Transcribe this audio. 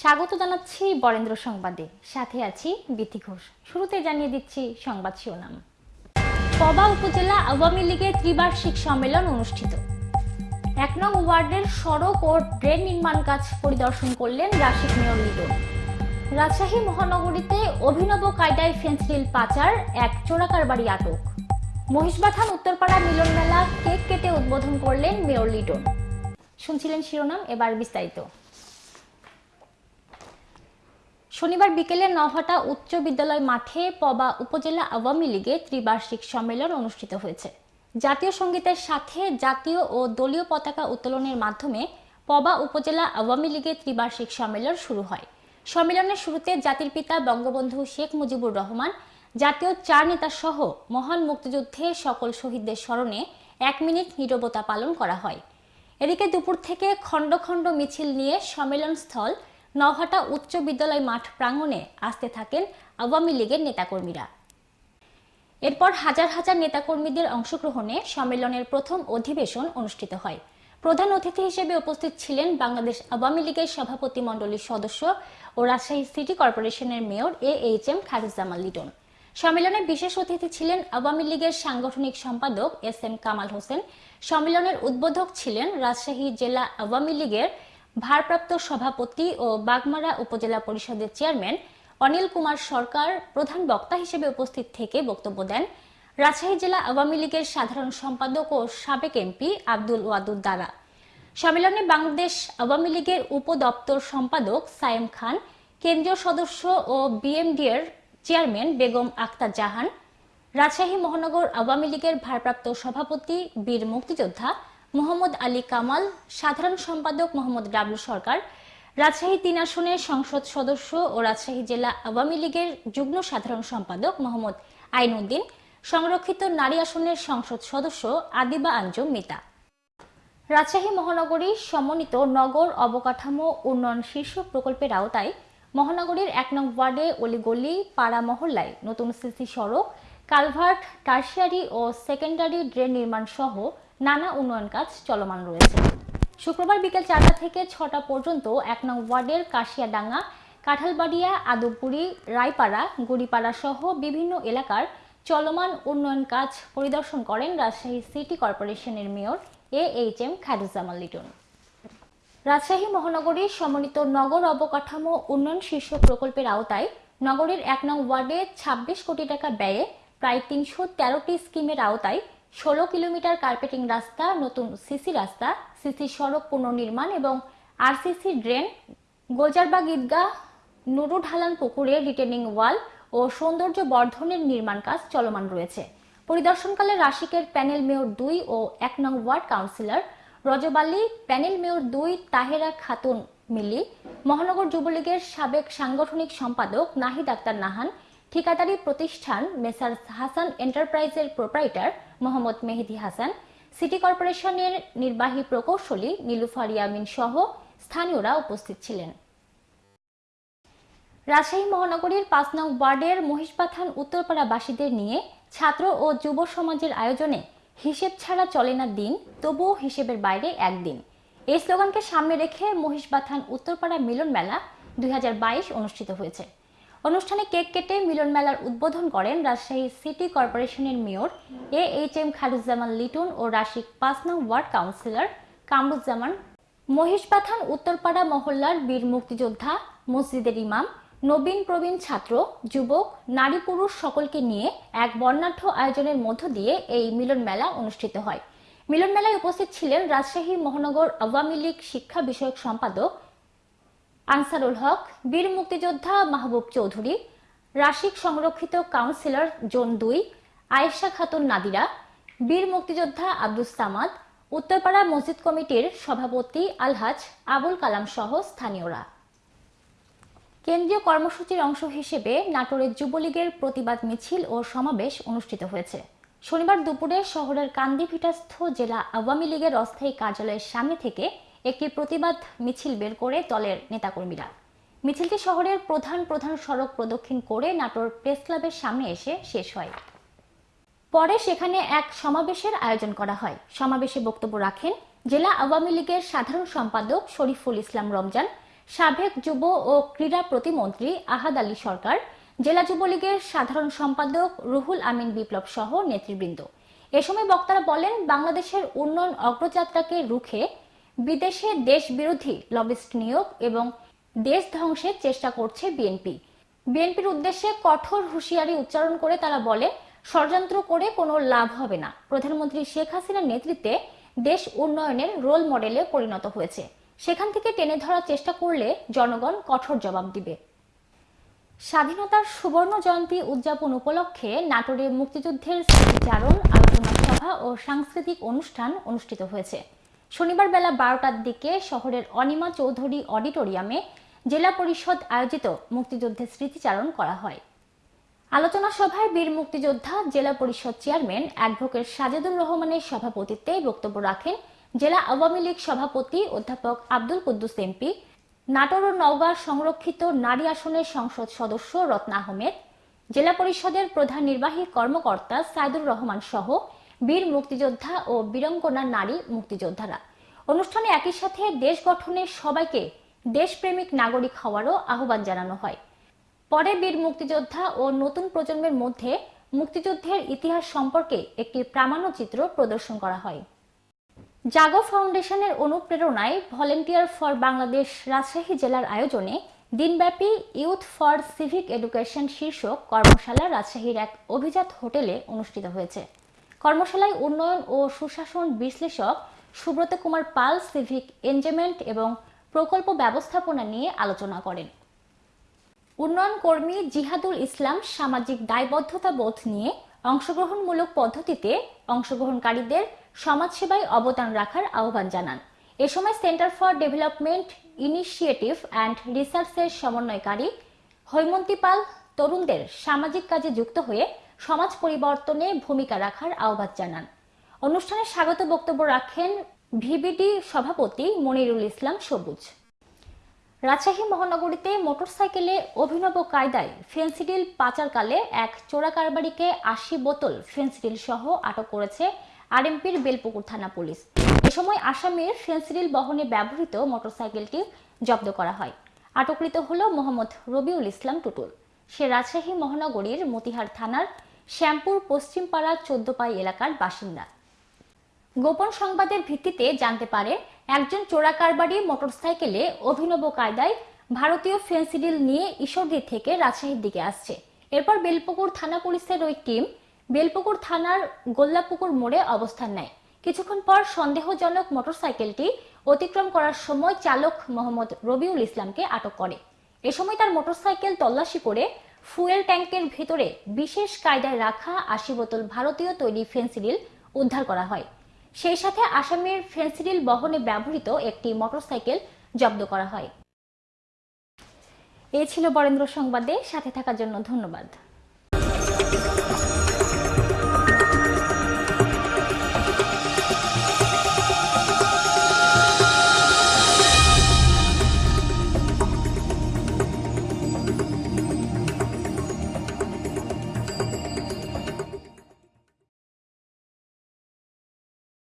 স্বাগত জানাচ্ছি বরেন্দ্র সংবাদে। সাথে আছি বিথি ঘোষ। শুরুতে জানিয়ে দিচ্ছি সংবাদ শিরোনাম। পবা উপজেলা আওয়ামী লীগের ত্রিবার্ষিক সম্মেলন অনুষ্ঠিত। এক নং ওয়ার্ডের সড়ক ও ড্রেন নির্মাণ কাজ পরিদর্শন করলেন রাশিক মেয়র লিডন রাজশাহী মহানগরীতে অভিনব কায়দায় ফেন্সিল পাচার, এক চোরাকারবারি আটক। মহিষবাথান উত্তরপাড়া মিলন মেলা কেক কেটে উদ্বোধন করলেন মেয়র লিটন শুনছিলেন শিরোনাম, এবার বিস্তারিত। শনিবার বিকেলে নহাটা উচ্চ বিদ্যালয় মাঠে পবা উপজেলা আওয়ামী লীগের ত্রিবার্ষিক সম্মেলন অনুষ্ঠিত হয়েছে। জাতীয় সঙ্গীতের সাথে জাতীয় ও দলীয় পতাকা উত্তোলনের মাধ্যমে পবা উপজেলা আওয়ামী লীগের ত্রিবার্ষিক সম্মেলন শুরু হয়। সম্মেলনের শুরুতে জাতির পিতা বঙ্গবন্ধু শেখ মুজিবুর রহমান, জাতীয় চার নেতা সহ মহান মুক্তিযুদ্ধে সকল শহীদদের স্মরণে এক মিনিট নীরবতা পালন করা হয়। এদিকে দুপুর থেকে খণ্ড খণ্ড মিছিল নিয়ে সম্মেলন স্থল নহাটা উচ্চ বিদ্যালয় মাঠ প্রাঙ্গণে আসতে থাকেন আওয়ামী লীগের নেতাকর্মীরা। এরপর হাজার হাজার নেতাকর্মীদের অংশগ্রহণে সম্মেলনের প্রথম অধিবেশন অনুষ্ঠিত হয়। প্রধান অতিথি হিসেবে উপস্থিত ছিলেন বাংলাদেশ আওয়ামী লীগের সভাপতি মণ্ডলীর সদস্য ও রাজশাহী সিটি কর্পোরেশনের mayor A H M Kharuzzaman Liton. সম্মেলনে বিশেষ অতিথি ছিলেন আওয়ামী লীগের সাংগঠনিক সম্পাদক এস এম কামাল হোসেন। সম্মেলনের উদ্বোধক ছিলেন রাজশাহী জেলা আওয়ামী লীগের ভারপ্রাপ্ত সভাপতি ও বাগমারা উপজেলা পরিষদের চেয়ারম্যান অনিল কুমার সরকার প্রধান বক্তা হিসেবে উপস্থিত থেকে বক্তব্য দেন। রাজশাহী জেলা আওয়ামী লীগের সাধারণ সম্পাদক ও সাবেক এমপি আব্দুল ওয়াদুদ দারা। সম্মেলনে বাংলাদেশ আওয়ামী লীগের উপদপ্তর সম্পাদক সায়েম খান, কেন্দ্রীয় সদস্য ও বিএমডিএর চেয়ারম্যান বেগম আক্তার জাহান, রাজশাহী মহানগর আওয়ামী লীগের ভারপ্রাপ্ত সভাপতি বীর মুক্তিযোদ্ধা মোহাম্মদ আলী কামাল, সাধারণ সম্পাদক মোহাম্মদ ডাবলু সরকার, রাজশাহী তিন আসনের সংসদ সদস্য ও রাজশাহী জেলা আওয়ামী লীগের যুগ্ম সাধারণ সম্পাদক মোহাম্মদ আইনউদ্দিন সংরক্ষিত নারী আসনের সংসদ সদস্য আদিবা আঞ্জুম মিতা। রাজশাহী মহানগরী সমন্বিত নগর অবকাঠামো উন্নয়ন শীর্ষ প্রকল্পের আওতায় মহানগরীর এক নং ওয়ার্ডে অলিগলি, পাড়া মহল্লায় নতুন সিসি সড়ক, কালভার্ট, টার্সিয়ারি ও সেকেন্ডারি ড্রেন নির্মাণ সহ নানা উন্নয়ন কাজ চলমান রয়েছে। শুক্রবার বিকেল চারটা থেকে ছটা পর্যন্ত এক নং ওয়ার্ডের কাশিয়াডাঙ্গা, কাঁঠালবাড়িয়া, আদবপুরি, রায়পাড়া, গুড়িপাড়া সহ বিভিন্ন এলাকার চলমান উন্নয়ন কাজ পরিদর্শন করেন রাজশাহী সিটি কর্পোরেশনের mayor A H M Khairuzzaman Liton. Rajshahi মহানগরীর সমন্বিত নগর অবকাঠামো উন্নয়ন শীর্ষ প্রকল্পের আওতায় নগরীর এক নং ওয়ার্ডে ২৬ কোটি টাকা ব্যয়ে প্রায় তিনশো তেরোটি স্কিমের আওতায় ষোলো কিলোমিটার কার্পেটিং রাস্তা, নতুন সিসি রাস্তা সিসি সড়ক পুনর্নির্মাণ এবং আরসিসি ড্রেন, গোজারবাগ ঈদগাহ নুরু ঢালান পুকুরে রিটেনিং ওয়াল ও সৌন্দর্য বর্ধনের নির্মাণ কাজ চলমান রয়েছে। পরিদর্শনকালে রাশিকের প্যানেল মেয়র দুই ও এক নং ward councillor Rajabali, panel mayor দুই তাহেরা খাতুন মিলি, মহানগর যুবলীগের সাবেক সাংগঠনিক সম্পাদক নাহিদ আক্তার নাহান, ঠিকাদারি প্রতিষ্ঠান মেসার হাসান এন্টারপ্রাইজের প্রোপ্রাইটার মোহাম্মদ মেহেদি হাসান, সিটি কর্পোরেশনের নির্বাহী প্রকৌশলী নীলুফার ইয়ামিন সহ স্থানীয়রা উপস্থিত ছিলেন। রাজশাহী মহানগরীর পাঁচ নং ওয়ার্ডের মহিষপাথান উত্তরপাড়াবাসীদের নিয়ে ছাত্র ও যুব সমাজের আয়োজনে হিসেব ছাড়া চলে না দিন, তবুও হিসেবের বাইরে একদিন। এই স্লোগানকে সামনে রেখে মহিষবাথান উত্তরপাড়া মিলন মেলা দুই হাজার বাইশ অনুষ্ঠিত হয়েছে। অনুষ্ঠানে কেক কেটে মিলন মেলার উদ্বোধন করেন রাজশাহী সিটি কর্পোরেশনের mayor A H M Kharuzzaman Liton ও রাশিক পাঁচ নং ওয়ার্ড কাউন্সিলর কামরুজ্জামান। মহিষপাথান উত্তরপাড়া মহল্লার বীর মুক্তিযোদ্ধা, মসজিদের ইমাম, নবীন প্রবীণ ছাত্র, যুবক, নারী পুরুষ সকলকে নিয়ে এক বর্ণাঢ্য আয়োজনের মধ্য দিয়ে এই মিলন মেলা অনুষ্ঠিত হয়। মিলন মেলায় উপস্থিত ছিলেন রাজশাহী মহানগর আওয়ামী লীগ শিক্ষা বিষয়ক সম্পাদক আনসারুল হক, বীর মুক্তিযোদ্ধা মাহবুব চৌধুরী, রাশিক সংরক্ষিত কাউন্সিলর জোন দুই, আয়েশা খাতুন নাদিরা, বীর মুক্তিযোদ্ধা আব্দুস সামাদ, উত্তরপাড়া মসজিদ কমিটির সভাপতি আলহাজ আবুল কালাম সহ স্থানীয়রা। কেন্দ্রীয় কর্মসূচির অংশ হিসেবে নাটোরের যুবলীগের প্রতিবাদ মিছিল ও সমাবেশ অনুষ্ঠিত হয়েছে। শনিবার দুপুরে শহরের কান্দিভিটাস্থ জেলা আওয়ামী লীগের অস্থায়ী কার্যালয়ের সামনে থেকে একটি প্রতিবাদ মিছিল বের করে দলের নেতাকর্মীরা। মিছিলটি শহরের প্রধান প্রধান সড়ক প্রদক্ষিণ করে নাটোর প্রেস ক্লাবের সামনে এসে শেষ হয়। পরে সেখানে এক সমাবেশের আয়োজন করা হয়। সমাবেশে বক্তব্য রাখেন জেলা আওয়ামী লীগের সাধারণ সম্পাদক শরীফুল ইসলাম রমজান, সাবেক যুব ও ক্রীড়া প্রতিমন্ত্রী আহাদ আলী সরকার, জেলা যুবলীগের সাধারণ সম্পাদক রুহুল আমিন বিপ্লব সহ নেতৃবৃন্দ। এ সময় বক্তারা বলেন, বাংলাদেশের উন্নয়ন অগ্রযাত্রাকে রুখে বিদেশে দেশ বিরোধী লবিস্ট নিয়োগ এবং দেশ ধ্বংসের চেষ্টা করছে বিএনপি। বিএনপির উদ্দেশ্যে কঠোর হুঁশিয়ারি উচ্চারণ করে তারা বলে, ষড়যন্ত্র করে কোনো লাভ হবে না। প্রধানমন্ত্রী শেখ হাসিনার নেতৃত্বে দেশ উন্নয়নের রোল মডেলে পরিণত হয়েছে। সেখান থেকে টেনে ধরার চেষ্টা করলে জনগণ কঠোর জবাব দিবে। স্বাধীনতার সুবর্ণ জয়ন্তী উদযাপন উপলক্ষে নাটোরে মুক্তিযুদ্ধের স্মৃতিচারণ, আলোচনা সভা ও সাংস্কৃতিক অনুষ্ঠান অনুষ্ঠিত হয়েছে। শনিবার বেলা বারোটার দিকে শহরের অনিমা চৌধুরী অডিটোরিয়ামে জেলা পরিষদ আয়োজিত মুক্তিযুদ্ধের স্মৃতিচারণ করা হয়। আলোচনা সভায় বীর মুক্তিযোদ্ধা, জেলা পরিষদ চেয়ারম্যান অ্যাডভোকেট সাজেদুর রহমানের সভাপতিত্বে বক্তব্য রাখেন জেলা আওয়ামী লীগ সভাপতি অধ্যাপক আব্দুল কুদ্দুস এমপি, নাটোর ও নওগাঁ সংরক্ষিত নারী আসনের সংসদ সদস্য রত্না আহমেদ, জেলা পরিষদের প্রধান নির্বাহী কর্মকর্তা সাইদুর রহমান সহ বীর মুক্তিযোদ্ধা ও বীরঙ্গনা নারী মুক্তিযোদ্ধারা। অনুষ্ঠানে একই সাথে দেশ গঠনের সবাইকে দেশপ্রেমিক নাগরিক হওয়ারও আহ্বান জানানো হয়। পরে বীর মুক্তিযোদ্ধা ও নতুন প্রজন্মের মধ্যে মুক্তিযুদ্ধের ইতিহাস সম্পর্কে একটি প্রামাণ্যচিত্র প্রদর্শন করা হয়। জাগো ফাউন্ডেশনের অনুপ্রেরণায় ভলেন্টিয়ার ফর বাংলাদেশ রাজশাহী জেলার আয়োজনে দিনব্যাপী ইউথ ফর সিভিক এডুকেশন শীর্ষক কর্মশালা রাজশাহীর এক অভিজাত হোটেলে অনুষ্ঠিত হয়েছে। কর্মশালায় উন্নয়ন ও সুশাসন বিশ্লেষক সুব্রত কুমার পাল সিভিক এনজয়মেন্ট এবং প্রকল্প ব্যবস্থাপনা নিয়ে আলোচনা করেন। উন্নয়ন কর্মী জিহাদুল ইসলাম সামাজিক দায়বদ্ধতা বোধ নিয়ে অংশগ্রহণমূলক পদ্ধতিতে অংশগ্রহণকারীদের সমাজসেবায় অবদান রাখার আহ্বান জানান। এ সময় centre for development initiative and রিসার্চের সমন্বয়কারী হৈমন্তী পাল তরুণদের সামাজিক কাজে যুক্ত হয়ে সমাজ পরিবর্তনে ভূমিকা রাখার আহ্বান জানান। অনুষ্ঠানে স্বাগত বক্তব্য রাখেন ভিবিডি সভাপতি মনিরুল ইসলাম সবুজ। রাজশাহী মহানগরীতে মোটরসাইকেলে অভিনব কায়দায় ফেন্সিডিল পাচারকালে এক চোরা কারবারিকে আশি বোতল ফেন্সিডিল সহ আটক করেছে আরএমপির বেলপুকুর থানা পুলিশ। এ সময় আসামির ফেন্সিডিল বহনে ব্যবহৃত মোটরসাইকেলটি জব্দ করা হয়। আটককৃত হল মোহাম্মদ রবিউল ইসলাম টুটুল। সে রাজশাহী মহানগরীর মতিহার থানার শ্যামপুর পশ্চিমপাড়া চোদ্দপাই এলাকার বাসিন্দা। গোপন সংবাদের ভিত্তিতে জানতে পারে, একজন চোরা কারবারি মোটরসাইকেলে অভিনব কায়দায় ভারতীয় ফেন্সিডিল নিয়ে ঈশ্বরদী থেকে রাজশাহীর দিকে আসছে। এরপর বেলপুকুর থানা পুলিশের ওই টিম বেলপুকুর থানার গোল্লাপুকুর মোড়ে অবস্থান নেয়। কিছুক্ষণ পর সন্দেহজনক মোটরসাইকেলটি অতিক্রম করার সময় চালক মোহাম্মদ রবিউল ইসলামকে আটক করে। এ সময় তার মোটরসাইকেল তল্লাশি করে ফুয়েল ট্যাঙ্কের ভেতরে বিশেষ কায়দায় রাখা আশি বোতল ভারতীয় তৈরি ফেন্সিডিল উদ্ধার করা হয়। সেই সাথে আসামের ফেন্সিডিল বহনে ব্যবহৃত একটি মোটরসাইকেল জব্দ করা হয়। এ ছিল বরেন্দ্র সংবাদে, সাথে থাকার জন্য ধন্যবাদ।